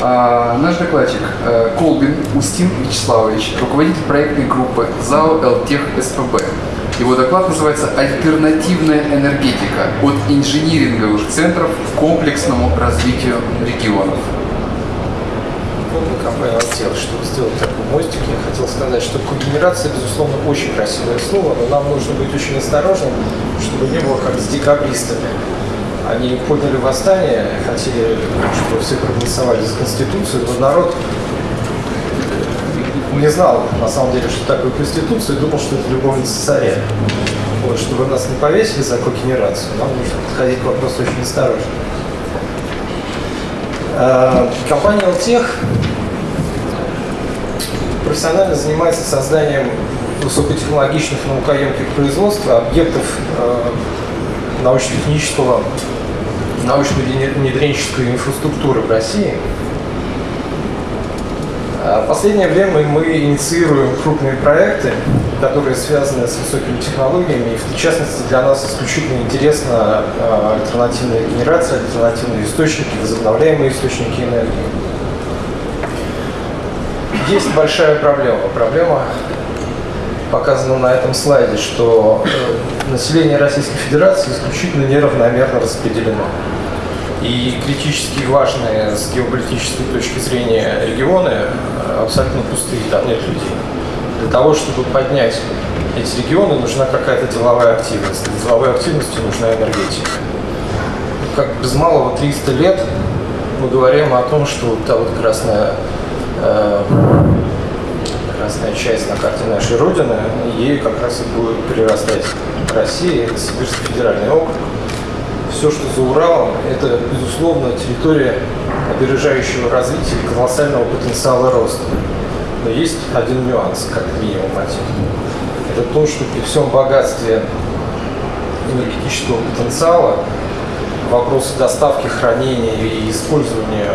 А, наш докладчик э, Колбин Устин Вячеславович, руководитель проектной группы ЗАО «Элтех СПБ». Его доклад называется «Альтернативная энергетика. От инжиниринговых центров к комплексному развитию регионов». Помню компания «Алтел», чтобы сделать такой мостик, я хотел сказать, что когенерация, безусловно, очень красивое слово, но нам нужно быть очень осторожным, чтобы не было как с декабристами они подняли восстание, хотели, чтобы все проголосовали за Конституцию, но народ не знал, на самом деле, что такое Конституция, и думал, что это любовница царя. Вот, чтобы нас не повесили за когенерацию, нам нужно подходить к вопросу очень осторожно. А, компания Алтех профессионально занимается созданием высокотехнологичных наукоемких производств, объектов э, научно-технического научно-внедренческой инфраструктуры в России. А в последнее время мы инициируем крупные проекты, которые связаны с высокими технологиями, в частности для нас исключительно интересна а, альтернативная генерация, альтернативные источники, возобновляемые источники энергии. Есть большая проблема. Проблема показано на этом слайде, что э, население Российской Федерации исключительно неравномерно распределено. И критически важные с геополитической точки зрения регионы э, абсолютно пустые, там нет людей. Для того, чтобы поднять эти регионы, нужна какая-то деловая активность. Для деловой активности нужна энергетика. Как без малого 300 лет мы говорим о том, что та вот красная э, красная часть на карте нашей Родины, ей как раз и будет прирастать Россия, это Сибирский федеральный округ. Все, что за Уралом, это, безусловно, территория опережающего развития и колоссального потенциала роста. Но есть один нюанс, как минимум один. Это то, что при всем богатстве энергетического потенциала вопросы доставки, хранения и использования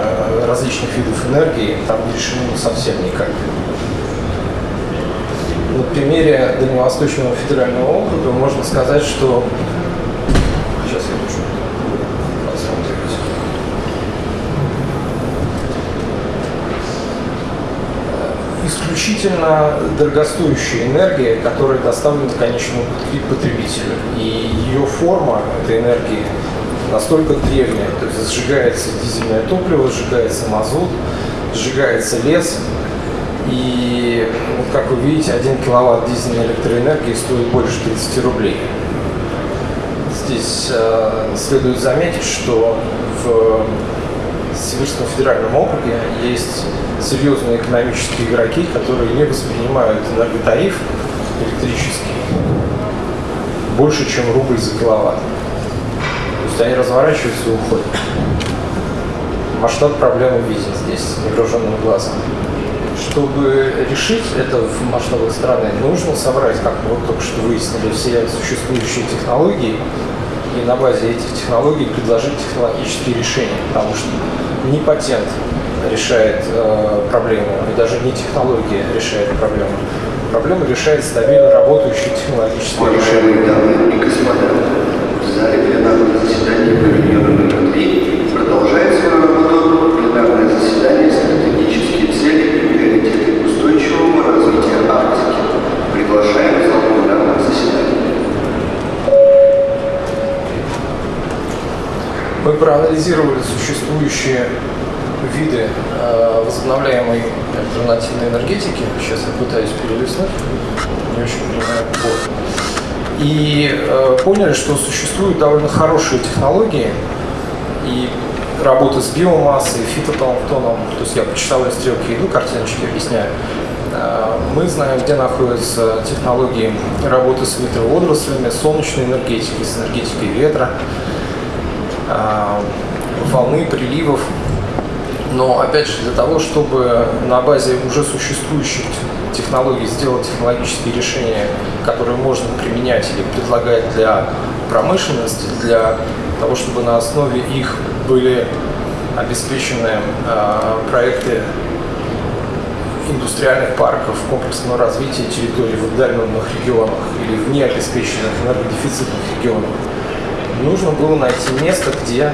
различных видов энергии там не решены совсем никак на примере Дальневосточного федерального округа можно сказать, что сейчас я душу посмотреть. Исключительно дорогостоящая энергия, которая доставлена конечному потребителю. И ее форма этой энергии настолько древняя, то есть сжигается дизельное топливо, сжигается мазут, сжигается лес, и вот как вы видите, 1 киловатт дизельной электроэнергии стоит больше 30 рублей. Здесь э, следует заметить, что в Сибирском федеральном округе есть серьезные экономические игроки, которые не воспринимают энерготариф электрический больше, чем рубль за киловатт. То есть они разворачиваются и уходят. Масштаб проблемы виден здесь невооруженным глазом чтобы решить это в масштабах страны, нужно собрать, как мы вот только что выяснили, все существующие технологии и на базе этих технологий предложить технологические решения, потому что не патент решает э, проблему, и даже не технология решает проблему. Проблему решает стабильно работающее технологическое решение. дамы и господа, в зале пленарного заседания павильона номер 3 Мы проанализировали существующие виды э, возобновляемой альтернативной энергетики. Сейчас я пытаюсь перелистнуть, не очень понимаю вот. И э, поняли, что существуют довольно хорошие технологии и работы с биомассой, фитопланктоном. То есть я по часовой стрелке иду, картиночки объясняю. Э, мы знаем, где находятся технологии работы с ветроводорослями, солнечной энергетикой, с энергетикой ветра, волны, приливов. Но, опять же, для того, чтобы на базе уже существующих технологий сделать технологические решения, которые можно применять или предлагать для промышленности, для того, чтобы на основе их были обеспечены э, проекты индустриальных парков, комплексного развития территорий в отдаленных регионах или в необеспеченных энергодефицитных регионах, нужно было найти место, где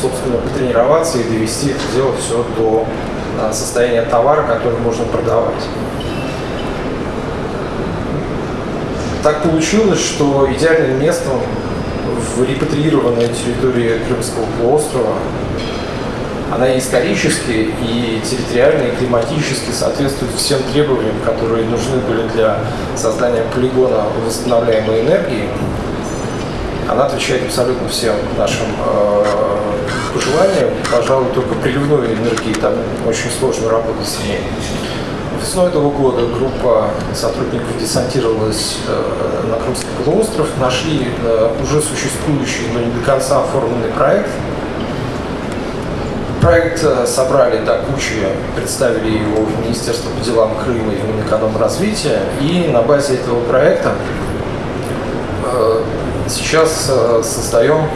собственно, потренироваться и довести это дело все до состояния товара, который можно продавать. Так получилось, что идеальным местом в репатриированной территории Крымского полуострова она исторически, и территориально, и климатически соответствует всем требованиям, которые нужны были для создания полигона восстанавливаемой энергии. Она отвечает абсолютно всем нашим э, пожеланиям. Пожалуй, только приливной энергии там очень сложно работать с ней. Весной этого года группа сотрудников десантировалась э, на Крымский полуостров, нашли э, уже существующий, но не до конца оформленный проект. Проект э, собрали до кучи, представили его в Министерство по делам Крыма и в Минэкономразвития. И на базе этого проекта сейчас создаем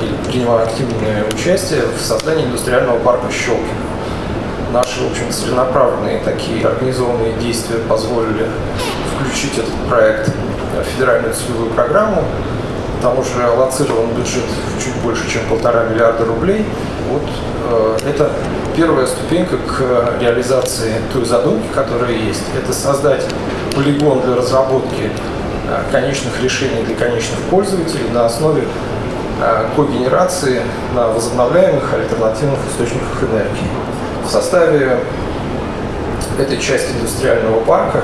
или принимаем активное участие в создании индустриального парка Щелкина наши, в общем, целенаправленные такие организованные действия позволили включить этот проект в федеральную целевую программу. Там уже аллоцирован бюджет чуть больше, чем полтора миллиарда рублей. Вот э, это первая ступенька к реализации той задумки, которая есть. Это создать полигон для разработки э, конечных решений для конечных пользователей на основе э, когенерации на возобновляемых альтернативных источниках энергии. В составе этой части индустриального парка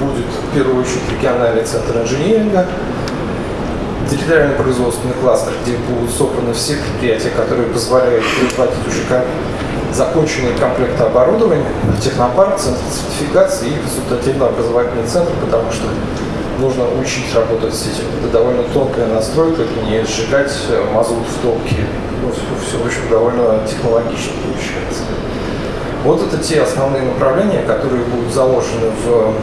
будет в первую очередь региональный центр инжиниринга, территориальный производственный кластер, где будут собраны все предприятия, которые позволяют производить уже законченные комплекты оборудования, технопарк, центр сертификации и консультативно-образовательный центр, потому что нужно учить работать с этим. Это довольно тонкая настройка, не сжигать мазут в топке. Ну, все, в общем, довольно технологично получается. Вот это те основные направления, которые будут заложены в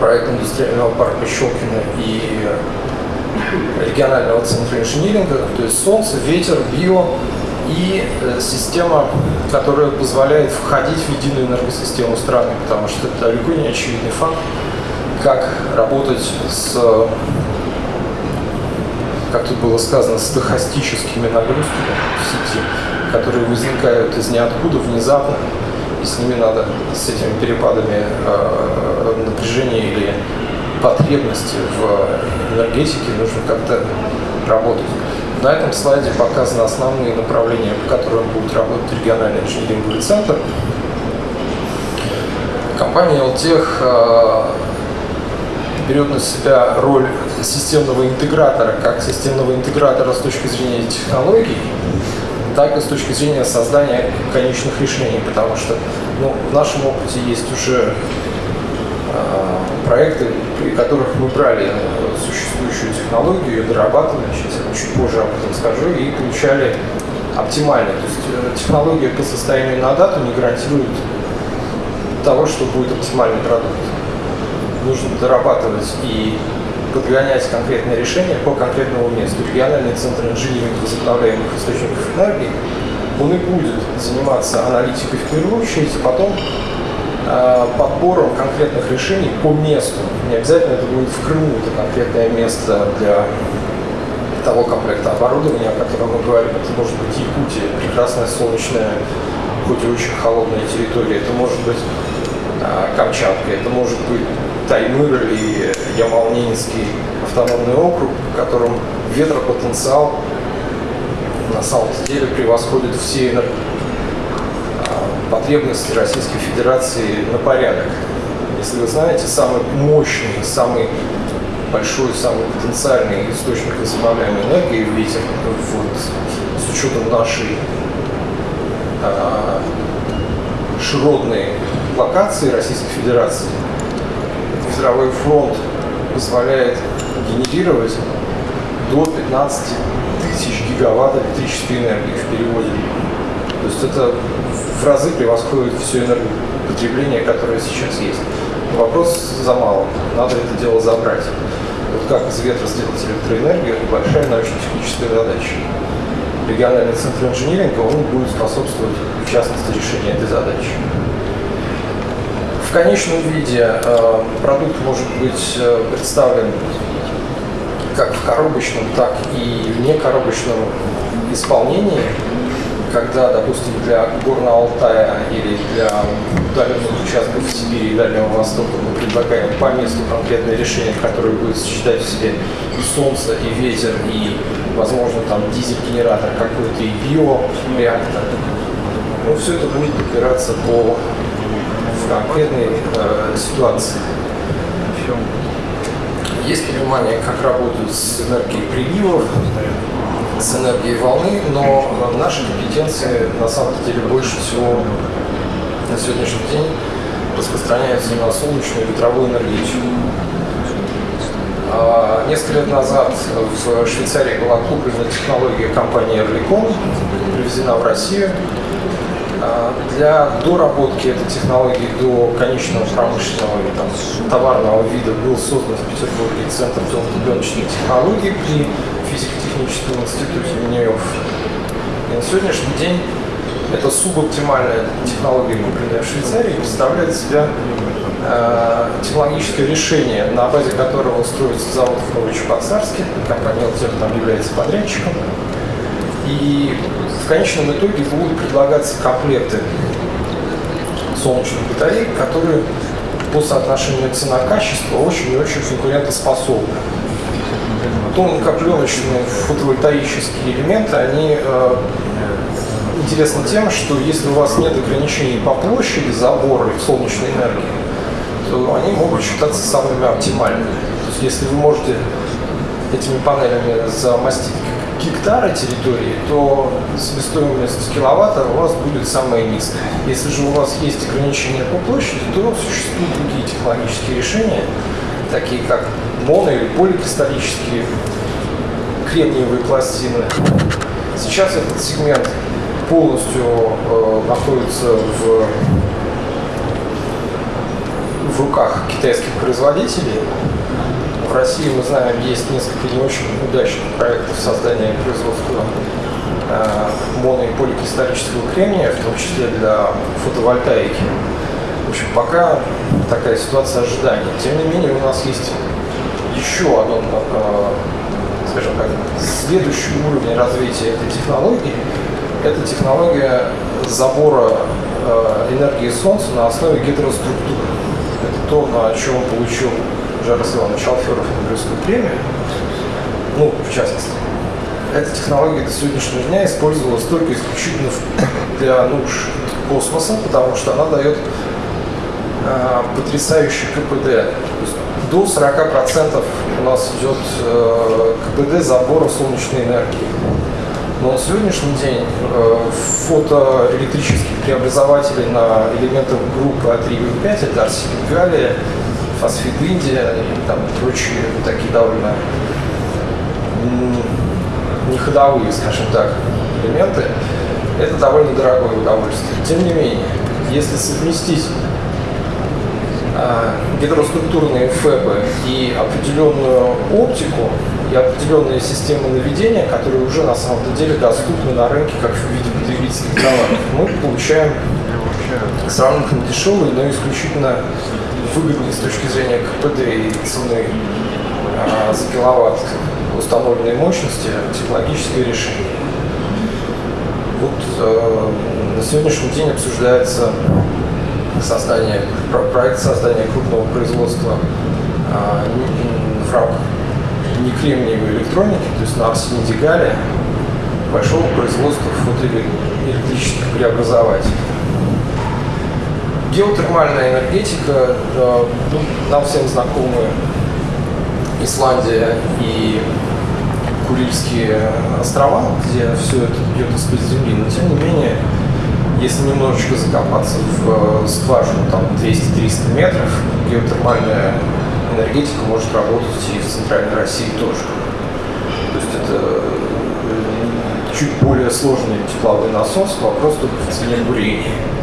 проект индустриального парка Щелкина и регионального центра инжиниринга, то есть солнце, ветер, био и э, система, которая позволяет входить в единую энергосистему страны, потому что это далеко не очевидный факт, как работать с, как тут было сказано, стохастическими нагрузками в сети которые возникают из ниоткуда внезапно, и с ними надо, с этими перепадами э, напряжения или потребности в энергетике нужно как-то работать. На этом слайде показаны основные направления, по которым будет работать региональный инжиниринговый центр. Компания э, берет на себя роль системного интегратора, как системного интегратора с точки зрения технологий, так и с точки зрения создания конечных решений, потому что ну, в нашем опыте есть уже э, проекты, при которых мы брали существующую технологию, ее дорабатывали, сейчас я чуть позже об этом скажу, и получали оптимально. То есть э, технология по состоянию на дату не гарантирует того, что будет оптимальный продукт. Нужно дорабатывать и подгонять конкретное решение по конкретному месту. Региональный центр инжиниринга возобновляемых источников энергии, он и будет заниматься аналитикой в первую очередь, а потом э, подбором конкретных решений по месту. Не обязательно это будет в Крыму, это конкретное место для того комплекта оборудования, о котором мы говорим. Это может быть Якутия, прекрасная солнечная, хоть и очень холодная территория. Это может быть э, Камчатка, это может быть Таймыр или Ямал-Ненецкий автономный округ, в котором ветропотенциал на самом деле превосходит все. А, потребности Российской Федерации на порядок. Если вы знаете, самый мощный, самый большой, самый потенциальный источник возобновляемой энергии ветер, вот, с учетом нашей а, широтной локации Российской Федерации, Мировой фронт позволяет генерировать до 15 тысяч гигаватт электрической энергии в переводе. То есть это в разы превосходит все энергопотребление, которое сейчас есть. вопрос за мало. Надо это дело забрать. Вот как из ветра сделать электроэнергию, это большая научно-техническая задача. Региональный центр инжиниринга, он будет способствовать, в частности, решению этой задачи конечном виде э, продукт может быть э, представлен как в коробочном, так и в некоробочном исполнении, когда, допустим, для Горного Алтая или для удаленных участков Сибири и Дальнего Востока мы предлагаем по месту конкретное решение, которое будет сочетать в себе и солнце, и ветер, и, возможно, там дизель-генератор какой-то, и биореактор. Ну, все это будет подбираться по конкретной э, ситуации. Есть понимание, как работают с энергией приливов, с энергией волны, но наши компетенции на самом деле больше всего на сегодняшний день распространяются на солнечную и ветровую энергетику. А, несколько лет назад в Швейцарии была куплена технология компании Erlicon, привезена в Россию. А, для доработки этой технологии до конечного промышленного или там, товарного вида был создан в Петербурге Центр пленочной технологии при физико-техническом институте Минеев. И на сегодняшний день эта субоптимальная технология, купленная в Швейцарии, представляет себя э, технологическое решение, на базе которого строится завод в Новочебоксарске. Компания «Алтер» там является подрядчиком. И в конечном итоге будут предлагаться комплекты солнечных батареек, которые по соотношению цена-качество очень и очень конкурентоспособны. Тонкопленочные фотовольтаические элементы, они э, интересны тем, что если у вас нет ограничений по площади забора солнечной энергии, то они могут считаться самыми оптимальными. То есть если вы можете этими панелями замостить гектара территории, то себестоимость киловатта у вас будет самая низкая. Если же у вас есть ограничения по площади, то существуют другие технологические решения, такие как моно- или поликристаллические кремниевые пластины. Сейчас этот сегмент полностью э, находится в, в руках китайских производителей. В России, мы знаем, есть несколько не очень удачных проектов создания производства э, моно- и поликристаллического кремния, в том числе для фотовольтаики. В общем, пока такая ситуация ожидания. Тем не менее, у нас есть еще один, э, скажем так, следующий уровень развития этой технологии. Это технология забора э, энергии Солнца на основе гетероструктуры. Это то, на чем получил Жарос Иванович Алферов Нобелевскую премию, ну, в частности. Эта технология до сегодняшнего дня использовалась только исключительно для нужд космоса, потому что она дает э, потрясающий КПД. То есть до 40% у нас идет э, КПД забора солнечной энергии. Но на сегодняшний день э, фотоэлектрических преобразователей на элементах группы А3 это арсеник галлия, фосфид индия и там прочие такие довольно неходовые, скажем так, элементы, это довольно дорогое удовольствие. Тем не менее, если совместить э, гидроструктурные ФЭБы и определенную оптику, и определенные системы наведения, которые уже на самом деле доступны на рынке как в виде потребительских товаров, мы получаем сравнительно дешевый, но исключительно выгодный с точки зрения КПД и цены а, за киловатт установленной мощности технологическое решение. Вот э, на сегодняшний день обсуждается создание, проект создания крупного производства э, в рамках не кремниевой электроники, то есть на арсениде галлия, большого производства фотоэлектрических преобразователей. Геотермальная энергетика, э, ну, нам всем знакомы Исландия и Курильские острова, где все это бьет из-под земли, но тем не менее, если немножечко закопаться в скважину там 200-300 метров, геотермальная энергетика может работать и в центральной России тоже. То есть это э, чуть более сложный тепловой насос, вопрос только в цене бурения.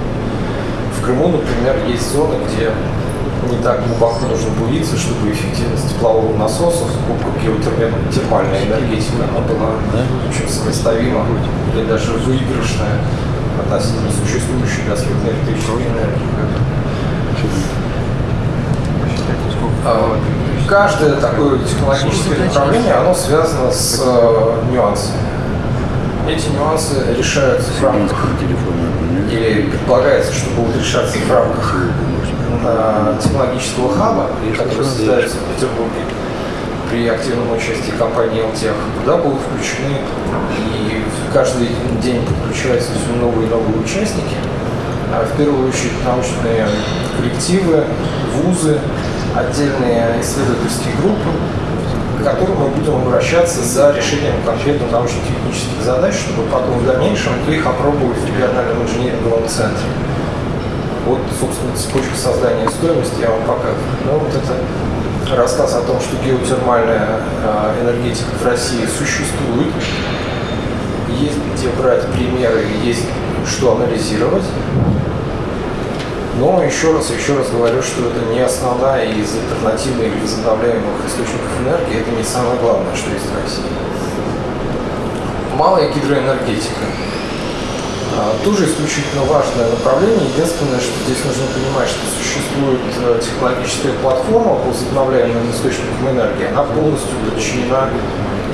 В Крыму, например, есть зоны, где не так глубоко нужно буриться, чтобы эффективность теплового насоса, сколько геотермальная энергетика, она была очень сопоставима или даже выигрышная относительно существующей газовой электрической энергии. А, каждое такое технологическое направление, оно связано с э, нюансами. Эти нюансы решаются в рамках, или предполагается, что будут решаться в рамках э, технологического хаба, который создается в Петербурге при активном участии компании LTEC, куда будут включены и каждый день подключаются все новые и новые участники. А в первую очередь научные коллективы, вузы, отдельные исследовательские группы, к которым мы будем обращаться за решением конкретно научно-технических задач, чтобы потом в дальнейшем их опробовать в региональном инженерном центре. Вот, собственно, цепочка создания стоимости я вам показываю. Ну, вот это рассказ о том, что геотермальная а, энергетика в России существует, есть где брать примеры, есть что анализировать. Но еще раз, еще раз говорю, что это не основная из альтернативных или возобновляемых источников энергии, это не самое главное, что есть в России. Малая гидроэнергетика. А, тоже исключительно важное направление. Единственное, что здесь нужно понимать, что существует э, технологическая платформа по возобновляемым источникам энергии. Она полностью подчинена,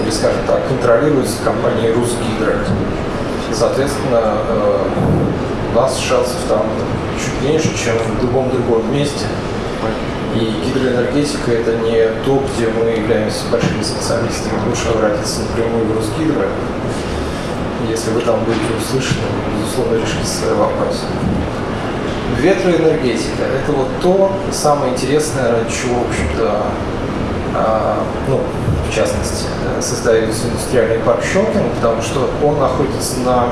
или, скажем так, контролируется компанией Русгидро. Соответственно, э, нас шансов там чуть меньше, чем в любом другом месте. И гидроэнергетика – это не то, где мы являемся большими специалистами. Лучше обратиться напрямую в Русгидро если вы там будете услышаны, вы, безусловно, решите свой вопрос. Ветроэнергетика – это вот то самое интересное, ради чего, в общем-то, а, ну, в частности, создается индустриальный парк Щелкин, потому что он находится на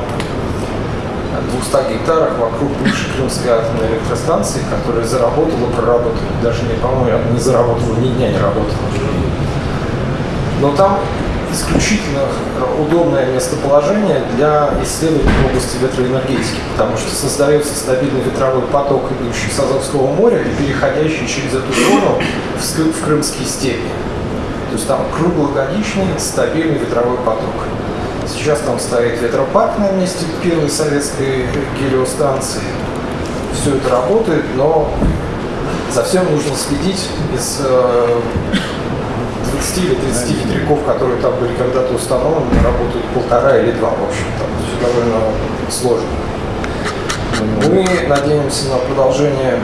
200 гектарах вокруг бывшей Крымской атомной электростанции, которая заработала, проработала, даже не, по-моему, не заработала, ни дня не работала. Но там исключительно удобное местоположение для исследований в области ветроэнергетики, потому что создается стабильный ветровой поток, идущий с Азовского моря и переходящий через эту зону в, в Крымские степи. То есть там круглогодичный стабильный ветровой поток. Сейчас там стоит ветропарк на месте первой советской гелиостанции. Все это работает, но за всем нужно следить из э, 20 или 30 ветряков, которые там были когда-то установлены, работают полтора или два, в общем-то. Все довольно сложно. Мы надеемся на продолжение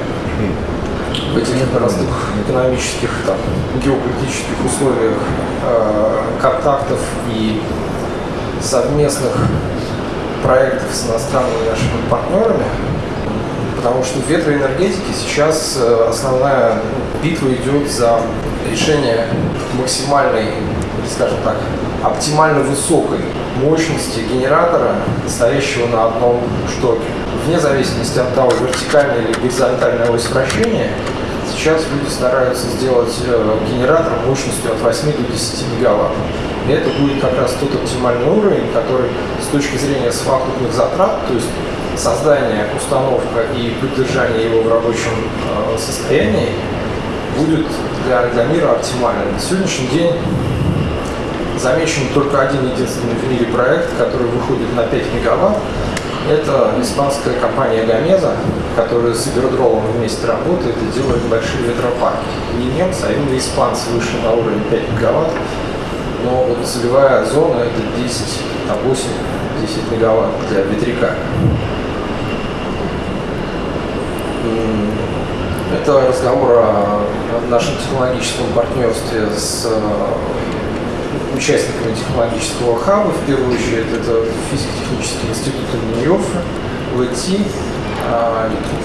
в этих непростых экономических, там, геополитических условиях э, контактов и совместных проектов с иностранными нашими партнерами, потому что в ветроэнергетике сейчас э, основная битва идет за решение максимальной, скажем так, оптимально высокой мощности генератора, стоящего на одном штоке. Вне зависимости от того, вертикальное или горизонтальное ось вращения, сейчас люди стараются сделать э, генератор мощностью от 8 до 10 мегаватт. И это будет как раз тот оптимальный уровень, который с точки зрения совокупных затрат, то есть создание, установка и поддержание его в рабочем э, состоянии, будет для, для мира оптимальным. На сегодняшний день замечен только один единственный в мире проект, который выходит на 5 мегаватт. Это испанская компания Гамеза, которая с Ибердролом вместе работает и делает большие ветропарки. Не немцы, а именно испанцы вышли на уровень 5 мегаватт. Но вот целевая зона это 10, там 8, 10 мегаватт для ветряка. Это разговор о нашем технологическом партнерстве с э, участниками технологического хаба. В первую очередь это физико-технический институт имени Йоффе, ВТ,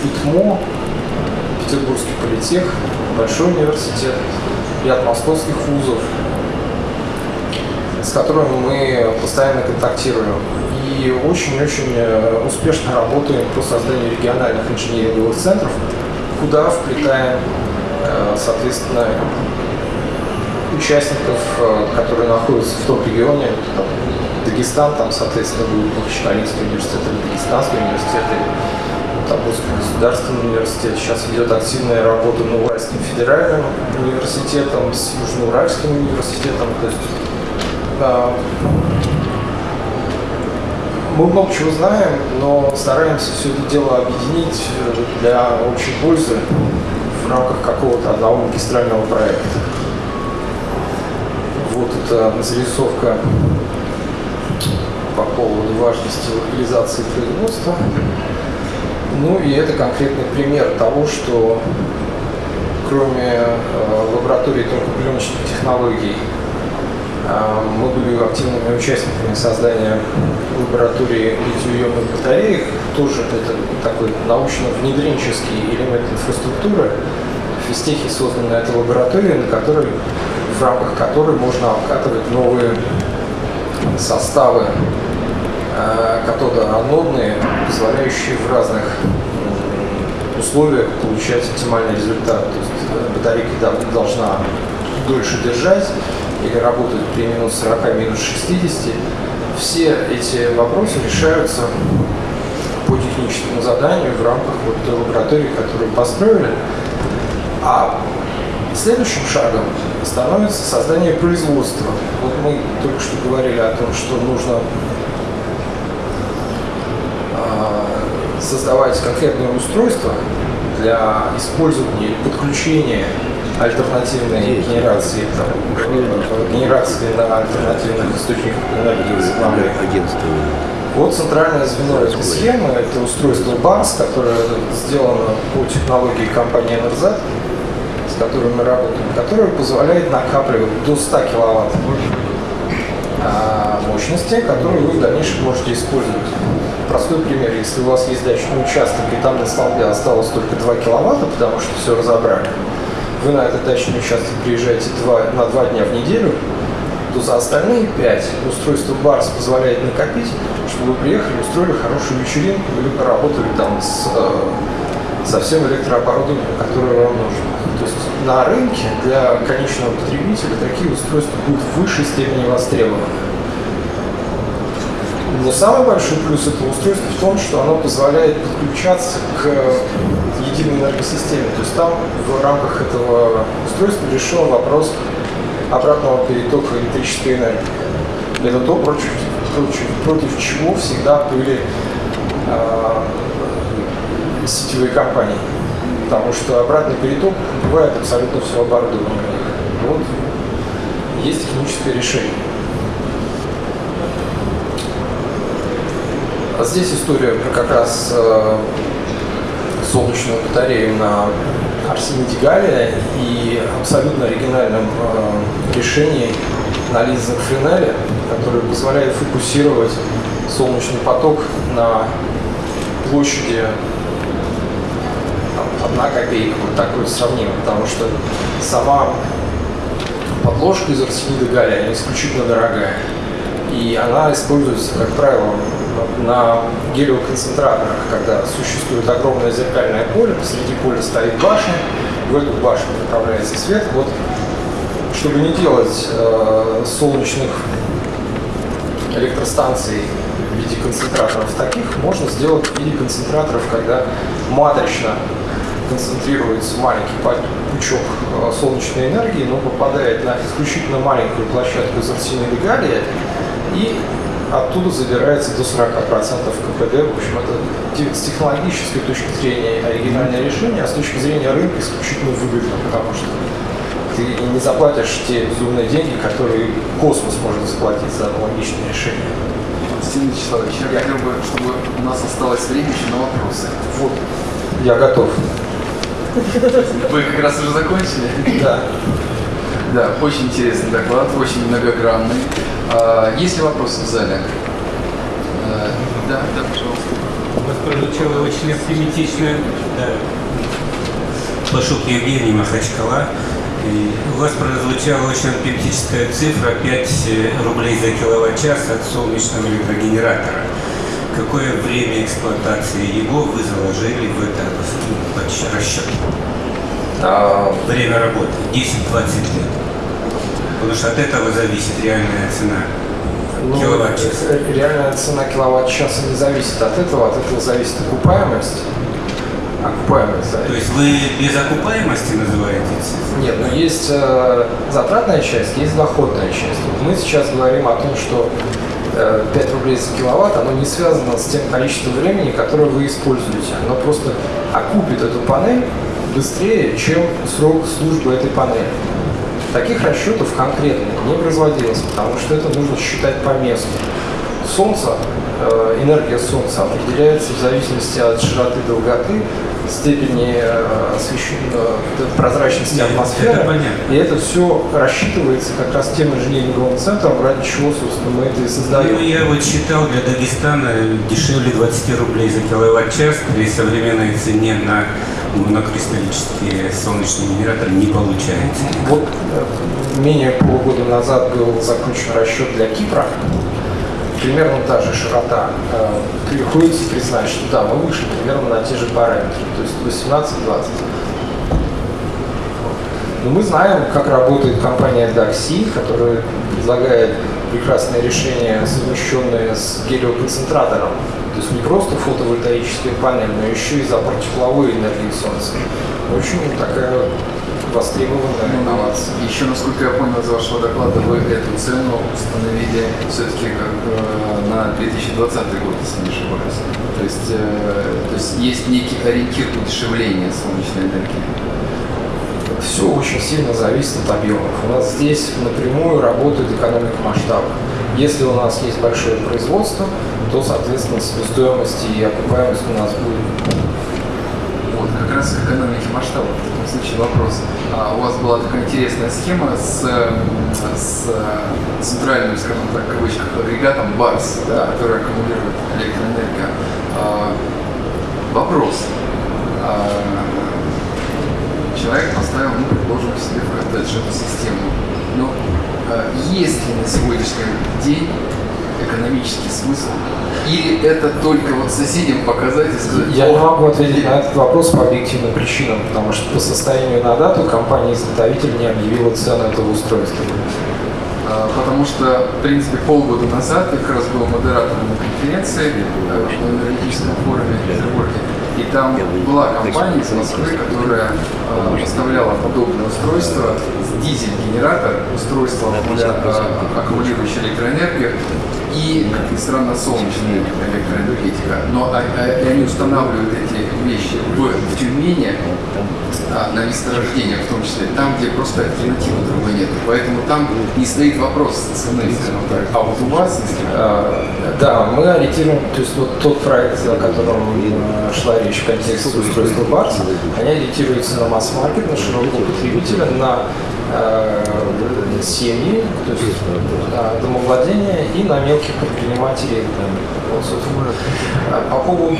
ИТМО, Петербургский политех, Большой университет, ряд московских вузов, с которыми мы постоянно контактируем. И очень-очень э, успешно работаем по созданию региональных инженеринговых центров, куда вплетаем, э, соответственно, участников, э, которые находятся в том регионе, там, Дагестан, там, соответственно, будет Махачкалинский университет или Дагестанский университет, или Тамбовский государственный университет. Сейчас идет активная работа Новоуральским федеральным университетом, с Южноуральским университетом. То есть, мы много чего знаем, но стараемся все это дело объединить э, для общей пользы в рамках какого-то одного магистрального проекта. Вот это зарисовка по поводу важности локализации производства. Ну и это конкретный пример того, что кроме э, лаборатории тонкопленочных технологий, мы были активными участниками создания лаборатории литий-ионных батареек. Тоже это такой научно-внедренческий элемент инфраструктуры. В физтехе создана эта лаборатория, на которой, в рамках которой можно обкатывать новые составы э, катодоанодные, позволяющие в разных условиях получать оптимальный результат. То есть э, батарейка должна дольше держать или работать при минус 40, минус 60. Все эти вопросы решаются по техническому заданию в рамках вот той лаборатории, которую построили. А следующим шагом становится создание производства. Вот мы только что говорили о том, что нужно а, создавать конкретное устройство для использования или подключения альтернативной генерации, генерации на альтернативных источниках энергии возобновляемых. Вот центральное звено этой схемы – это устройство BARS, которое сделано по технологии компании NRZ, с которой мы работаем, которое позволяет накапливать до 100 киловатт а, мощности, которую вы в дальнейшем можете использовать. Простой пример, если у вас есть дачный участок, и там на столбе осталось только 2 киловатта, потому что все разобрали, вы на этот дачный участок приезжаете 2, на 2 дня в неделю, то за остальные 5 устройство Барс позволяет накопить, чтобы вы приехали, устроили хорошую вечеринку или поработали там с, э, со всем электрооборудованием, которое вам нужно. То есть на рынке для конечного потребителя такие устройства будут в высшей степени востребованы. Но самый большой плюс этого устройства в том, что оно позволяет подключаться к единой энергосистеме. То есть там в рамках этого устройства решен вопрос обратного перетока электрической энергии. Это то, против, против, против чего всегда были э, сетевые компании. Потому что обратный переток бывает абсолютно все оборудование. Вот есть техническое решение. А здесь история про как раз э, солнечную батарею на Арсениде Галлия и абсолютно оригинальном э, решении на линзах Френеля, которое позволяет фокусировать солнечный поток на площади там, одна копейка, вот так вот сравнимо, потому что сама подложка из арсенида она исключительно дорогая. И она используется, как правило, на гелиоконцентраторах, когда существует огромное зеркальное поле, посреди поля стоит башня, в эту башню направляется свет. Вот, чтобы не делать э, солнечных электростанций в виде концентраторов таких, можно сделать в виде концентраторов, когда матрично концентрируется маленький пучок э, солнечной энергии, но попадает на исключительно маленькую площадку из арсенида галлия и оттуда забирается до 40% КПД. В общем, это с технологической точки зрения оригинальное решение, а с точки зрения рынка исключительно выгодно, потому что ты не заплатишь те безумные деньги, которые космос может заплатить за аналогичное решение. Константин Вячеславович, я хотел бы, чтобы у нас осталось время еще на вопросы. Вот, я готов. Вы как раз уже закончили? Да. Да, очень интересный доклад, очень многогранный. А, есть ли вопросы в зале? А, да, да, пожалуйста. У вас прозвучало очень оптимистично. Да. Пашук Евгений Махачкала. И у вас прозвучала очень оптимистическая цифра 5 рублей за киловатт-час от солнечного электрогенератора. Какое время эксплуатации его вы заложили в этот расчет? А, Время работы 10-20 лет. Потому что от этого зависит реальная цена. Ну, Киловатт-час. э, Реальная цена киловатт-часа не зависит от этого, от этого зависит окупаемость. Окупаемость То зависит. есть вы без окупаемости называете? Нет, но есть э, затратная часть, есть доходная часть. Вот мы сейчас говорим о том, что э, 5 рублей за киловатт, оно не связано с тем количеством времени, которое вы используете. Оно просто окупит эту панель быстрее, чем срок службы этой панели. Таких расчетов конкретно не производилось, потому что это нужно считать по месту. Солнца, э, энергия Солнца определяется в зависимости от широты долготы, степени э, освещен- э, прозрачности атмосферы. это понятно. И это все рассчитывается как раз тем инженеринговым центром, ради чего, собственно, мы это и Ну, создаем. я вот считал, для Дагестана дешевле 20 рублей за киловатт-час при современной цене на монокристаллические солнечные генераторы не получается. Вот э, менее полугода назад был закончен расчет для Кипра. Примерно та же широта. Э, Приходится признать, что да, мы вышли примерно на те же параметры, то есть 18-20. Но мы знаем, как работает компания Daxi, которая предлагает прекрасное решение, совмещенное с гелиоконцентратором. То есть не просто фотовольтаическая панель, но еще и запор тепловой энергии Солнца. Очень такая востребованная инновация. Еще, насколько я понял из вашего доклада, вы эту цену установили все-таки как э, на 2020 год, если не ошибаюсь. То есть, э, то есть есть некий ориентир удешевления солнечной энергии. Все очень сильно зависит от объемов. У нас здесь напрямую работает экономика масштаба. Если у нас есть большое производство, то, соответственно, себестоимость и окупаемость у нас будет. Вот, как раз к экономике масштаба. В таком случае вопрос. А у вас была такая интересная схема с, с центральным, скажем так, кавычках, агрегатом БАРС, да, который аккумулирует электроэнергию. А, вопрос. А, поставил, ну, предположим, себе в коттедж эту систему. Но а, есть ли на сегодняшний день экономический смысл? Или это только вот соседям показать и сказать, Я не «О, могу ответить на этот вопрос по объективным причинам, потому что по состоянию на дату компания-изготовитель не объявила цену этого устройства. А, Потому что, в принципе, полгода назад я как раз был модератором на конференции э, в энергетическом форуме в Петербурге. И там была компания из Москвы, которая э, поставляла подобное устройство, дизель-генератор, устройство, аккумуля- э, аккумулирующее электроэнергию и, как ни странно, солнечная электроэнергетика. Но а- а- они устанавливают эти вещи в, в Тюмени, а, на месторождениях в том числе, там, где просто альтернативы другой нет. Поэтому там не стоит вопрос цены. А вот у вас, А, Да, мы ориентируем, то есть вот тот проект, о котором шла речь в контексте устройства Барс, они ориентируются на масс-маркет, на широкого потребителя, на семьи, то есть на домовладения и на мелких предпринимателей. Вот, собственно. А По поводу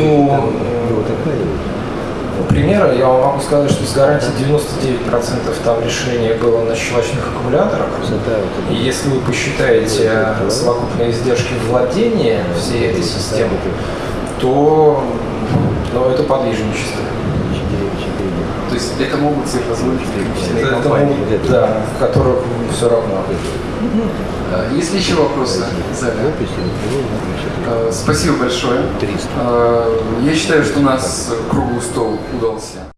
примера я вам могу сказать, что с гарантией 99% там решение было на щелочных аккумуляторах. И если вы посчитаете э, совокупные издержки владения всей этой системы, то ну, это подвижничество. То есть это могут себе позволить исключительные Это компании. могут, да, которых все равно. А, Есть ли еще вопросы? Э, Спасибо большое. Э, Я считаю, что у нас круглый стол удался.